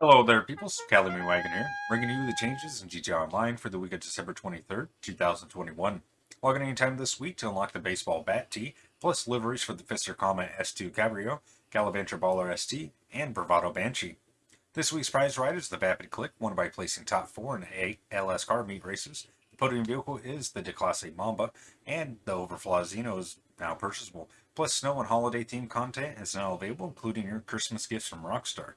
Hello there, peoples. Calamity Wagon here, bringing you the changes in GTA Online for the week of December 23rd, 2021. Log in anytime this week to unlock the Baseball Bat Tee, plus liveries for the Pfister Comet S2 Cabrio, Gallivanter Baller ST, and Bravado Banshee. This week's prize ride is the Vapid Clique, won by placing top four in eight LS car meet races. The podium vehicle is the Declasse Mamba, and the Overflod Zeno is now purchasable. Plus, snow and holiday themed content is now available, including your Christmas gifts from Rockstar.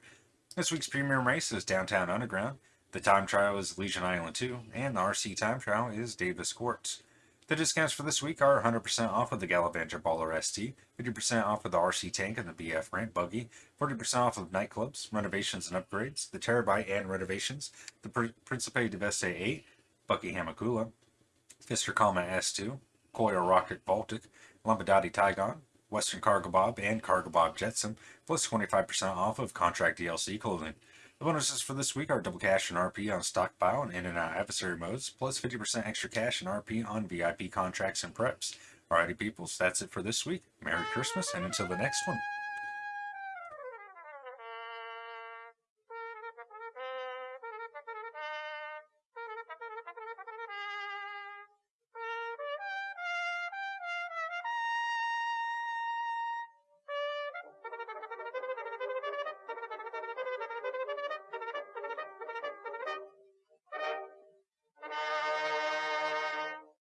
This week's premium race is Downtown Underground. The time trial is Legion Island 2, and the RC time trial is Davis Courts. The discounts for this week are 100% off of the Gallivanter Baller ST, 50% off of the RC Tank and the BF Ramp Buggy, 40% off of nightclubs, renovations and upgrades, the Terrorbyte and renovations, the Principe Deveste 8, Buckingham Akula, Pfister Comet S2, Coil Rocket Voltic, Lampadati Tygon, Western Cargobob, and Cargobob Jetsam, plus 25% off of contract DLC clothing. The bonuses for this week are double cash and RP on stockpile and in and out adversary modes, plus 50% extra cash and RP on VIP contracts and preps. Alrighty, peoples, that's it for this week. Merry Christmas, and until the next one.